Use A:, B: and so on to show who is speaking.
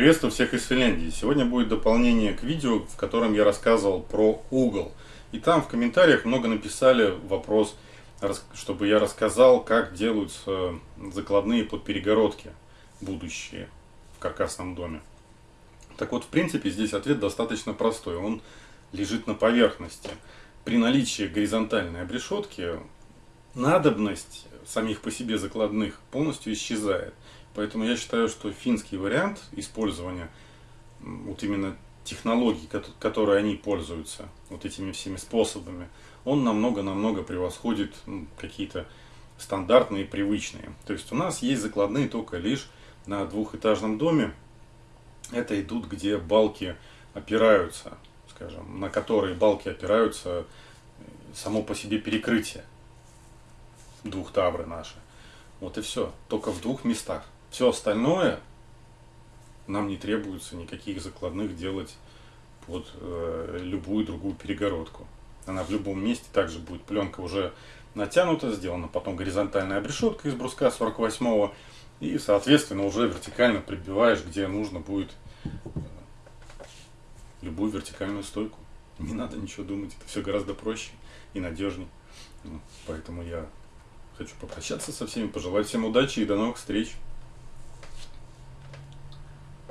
A: Приветствую всех из Финляндии. Сегодня будет дополнение к видео, в котором я рассказывал про угол. И там в комментариях много написали вопрос, чтобы я рассказал, как делаются закладные под перегородки будущие в каркасном доме. Так вот, в принципе, здесь ответ достаточно простой. Он лежит на поверхности. При наличии горизонтальной обрешетки надобность самих по себе закладных полностью исчезает. Поэтому я считаю, что финский вариант использования вот именно технологий, которые они пользуются, вот этими всеми способами, он намного-намного превосходит ну, какие-то стандартные, привычные. То есть у нас есть закладные только лишь на двухэтажном доме. Это идут, где балки опираются, скажем, на которые балки опираются само по себе перекрытие двух тавры наши. Вот и все. Только в двух местах. Все остальное нам не требуется никаких закладных делать под э, любую другую перегородку. Она в любом месте также будет пленка уже натянута, сделана потом горизонтальная обрешетка из бруска 48 и соответственно уже вертикально прибиваешь, где нужно будет э, любую вертикальную стойку. Не надо ничего думать, это все гораздо проще и надежнее. Ну, поэтому я хочу попрощаться со всеми, пожелать всем удачи и до новых встреч.